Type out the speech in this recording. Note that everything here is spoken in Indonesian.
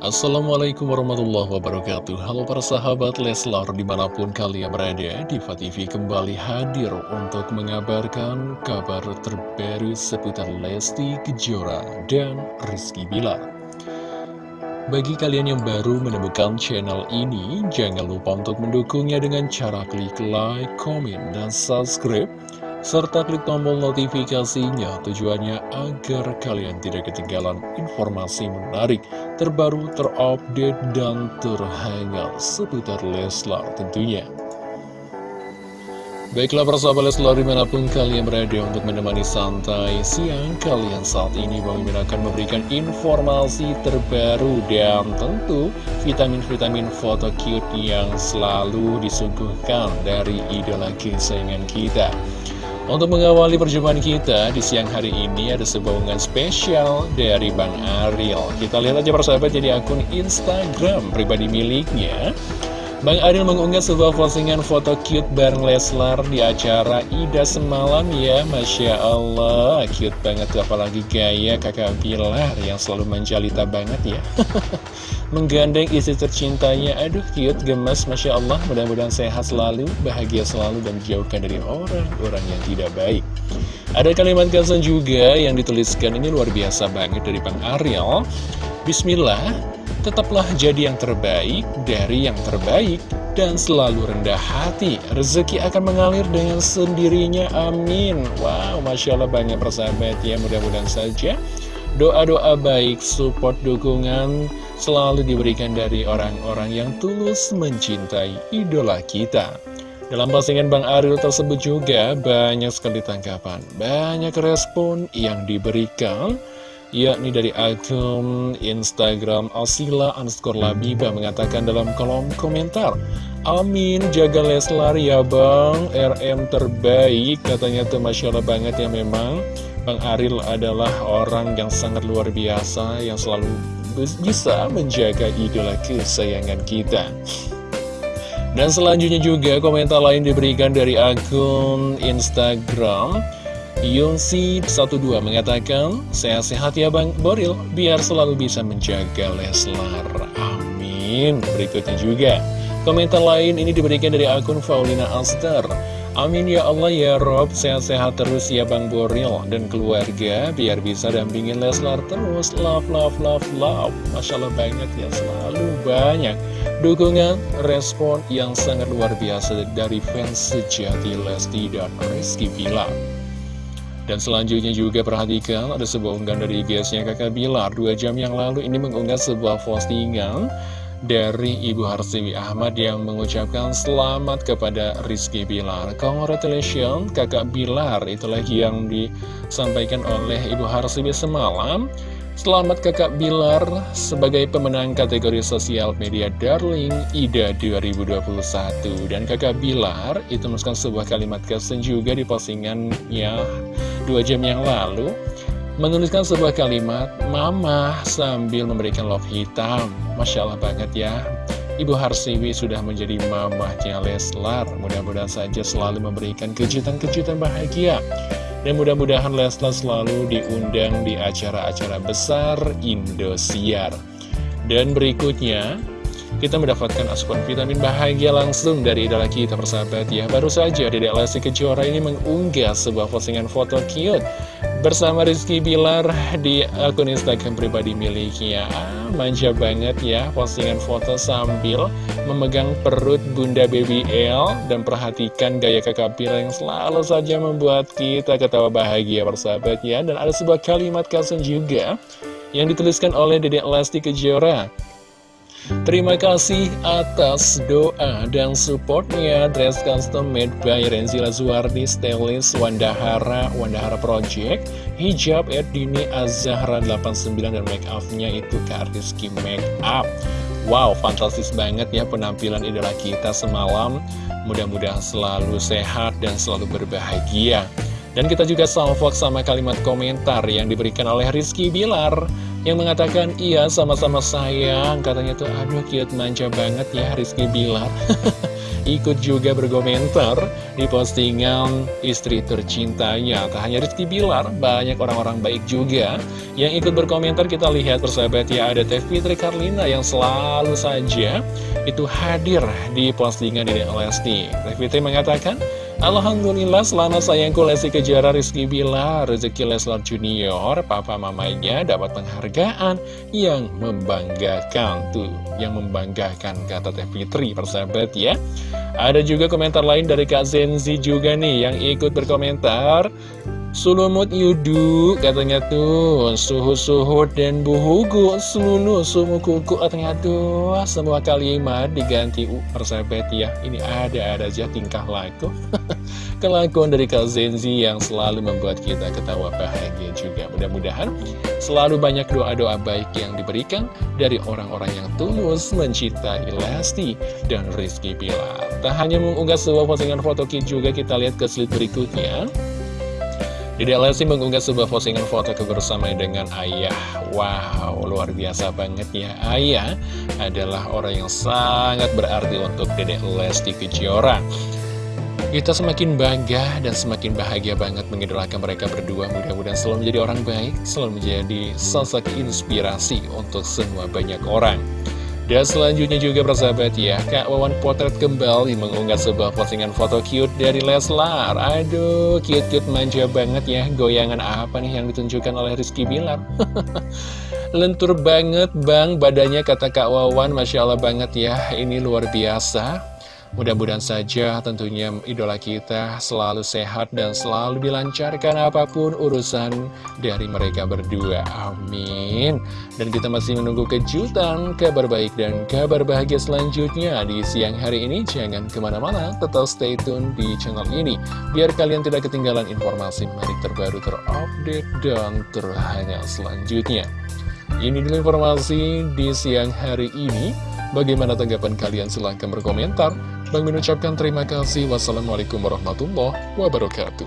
Assalamualaikum warahmatullahi wabarakatuh. Halo para sahabat Leslar di mana pun kalian berada Diva TV kembali hadir untuk mengabarkan kabar terbaru seputar Lesti Kejora dan Rizky Bilar. Bagi kalian yang baru menemukan channel ini Jangan lupa untuk mendukungnya dengan cara klik like, komen, dan subscribe serta klik tombol notifikasinya tujuannya agar kalian tidak ketinggalan informasi menarik, terbaru, terupdate, dan terhangat seputar Leslar tentunya. Baiklah persahabat Leslar di mana pun kalian berada untuk menemani santai siang kalian saat ini Bang Mimin akan memberikan informasi terbaru dan tentu vitamin-vitamin foto cute yang selalu disuguhkan dari idola kesayangan kita. Untuk mengawali perjumpaan kita di siang hari ini ada sebuah unggahan spesial dari Bang Ariel. Kita lihat aja persahabat jadi akun Instagram pribadi miliknya. Bang Ariel mengunggah sebuah postingan foto cute bareng Leslar di acara Ida semalam ya Masya Allah, cute banget apalagi gaya kakak Bilar yang selalu menjalita banget ya. Menggandeng istri tercintanya, aduh cute, gemes Masya Allah, mudah-mudahan sehat selalu, bahagia selalu dan jauhkan dari orang-orang yang tidak baik. Ada kalimat caption juga yang dituliskan. Ini luar biasa banget dari Bang Ariel. Bismillah Tetaplah jadi yang terbaik dari yang terbaik dan selalu rendah hati. Rezeki akan mengalir dengan sendirinya, amin. Wow, Masya Allah banyak persahabat ya, mudah-mudahan saja. Doa-doa baik, support, dukungan selalu diberikan dari orang-orang yang tulus mencintai idola kita. Dalam postingan Bang Ariel tersebut juga banyak sekali tanggapan, banyak respon yang diberikan yakni dari akun Instagram Asila underscore Labiba mengatakan dalam kolom komentar Amin, jaga Leslar ya bang, RM terbaik Katanya tuh Masya Allah banget ya memang. Bang Aril adalah orang yang sangat luar biasa Yang selalu bisa menjaga idola kesayangan kita. Dan selanjutnya juga komentar lain diberikan dari akun Instagram Yungsi12 mengatakan, Sehat-sehat ya Bang Boril, biar selalu bisa menjaga Leslar. Amin. Berikutnya juga, komentar lain ini diberikan dari akun Faulina Aster. Amin ya Allah ya Rob, sehat-sehat terus ya Bang Boril dan keluarga, biar bisa dampingin Leslar terus. Love, love, love, love. Masya Allah banget ya, selalu banyak dukungan, respon yang sangat luar biasa dari fans sejati Lesti dan Rizky Bilar. Dan selanjutnya juga perhatikan ada sebuah unggahan dari IG-nya kakak Bilar. Dua jam yang lalu ini mengunggah sebuah postingan dari Ibu Harsiwi Ahmad yang mengucapkan selamat kepada Rizky Bilar. Congratulations kakak Bilar. Itulah yang disampaikan oleh Ibu Harsiwi semalam. Selamat kakak Bilar sebagai pemenang kategori sosial media Darling IDA 2021 Dan kakak Bilar itu menuliskan sebuah kalimat kesen juga di postingannya dua jam yang lalu menuliskan sebuah kalimat Mama sambil memberikan love hitam. Masya Allah banget ya. Ibu Harsiwi sudah menjadi mamahnya Leslar. Mudah-mudahan saja selalu memberikan kejutan-kejutan bahagia. Dan mudah-mudahan Leslar selalu diundang di acara-acara besar Indosiar. Dan berikutnya kita mendapatkan asupan vitamin bahagia langsung dari idola kita persahabat ya. Baru saja Dedek Lesti Kejora ini mengunggah sebuah postingan foto cute Bersama Rizky Bilar di akun Instagram pribadi miliknya. Manja banget ya postingan foto sambil memegang perut Bunda Baby L Dan perhatikan gaya kakak Bilar yang selalu saja membuat kita ketawa bahagia persahabat ya. Dan ada sebuah kalimat kasun juga yang dituliskan oleh Dedek Lesti Kejora Terima kasih atas doa dan supportnya. Dress Custom Made by Renzila Zuardi Stylist Wandahara Wandahara Project. Hijab Erdini Azahra 89 dan make upnya itu Kak Make Up. Wow, fantastis banget ya penampilan idola kita semalam. Mudah-mudahan selalu sehat dan selalu berbahagia. Dan kita juga salvok sama kalimat komentar yang diberikan oleh Rizky Bilar yang mengatakan iya sama-sama sayang katanya tuh aduh cute manja banget ya Rizky Bilar ikut juga berkomentar di postingan istri tercintanya. Tak hanya Rizky Bilar, banyak orang-orang baik juga yang ikut berkomentar. Kita lihat persahabat ya, ada Teh Fitri Karlina yang selalu saja itu hadir di postingan di Lesti. Teh Fitri mengatakan, Alhamdulillah selama sayangku Lesti Kejara Rizky Bilar Rezeki Leslar Junior Papa mamanya dapat penghargaan Yang membanggakan Tuh yang membanggakan kata Teh Fitri persahabat ya. Ada juga komentar lain dari Kak Zenzi juga nih Yang ikut berkomentar Sulumut yudu katanya tuh. Suhu-suhu dan buhugu Selulu sumu kuku katanya tuh. Semua kalimat diganti uh, persahabat ya. Ini ada-ada aja tingkah laku. Kelakuan dari Kak Zenzi yang selalu membuat kita ketawa bahagia juga. Mudah-mudahan selalu banyak doa-doa baik yang diberikan Dari orang-orang yang tulus mencintai Lesti dan Rizky Pilar Tak hanya mengunggah sebuah postingan foto kit juga kita lihat ke slide berikutnya Dede Lesti mengunggah sebuah postingan foto kebersamaan dengan ayah. Wow, luar biasa banget ya. Ayah adalah orang yang sangat berarti untuk Dede Lesti Kejora. Kita semakin bangga dan semakin bahagia banget mengidolakan mereka berdua. Mudah-mudahan selalu menjadi orang baik Selalu menjadi sosok inspirasi untuk semua banyak orang dan selanjutnya juga persahabat ya Kak Wawan Potret kembali mengunggah sebuah postingan foto cute dari Leslar. Aduh cute-cute manja banget ya. Goyangan apa nih yang ditunjukkan oleh Rizky Bilar? Lentur banget bang. Badannya kata Kak Wawan Masya Allah banget ya. Ini luar biasa Mudah-mudahan saja tentunya idola kita selalu sehat dan selalu dilancarkan apa pun urusan dari mereka berdua. Amin. Dan kita masih menunggu kejutan, kabar baik dan kabar bahagia selanjutnya di siang hari ini. Jangan ke mana-mana, tetap stay tune di channel ini. Biar kalian tidak ketinggalan informasi menarik terbaru, terupdate, dan terhangat selanjutnya. Ini dulu informasi di siang hari ini. Bagaimana tanggapan kalian? Silahkan berkomentar. Bang Min ucapkan terima kasih. Wassalamualaikum warahmatullahi wabarakatuh.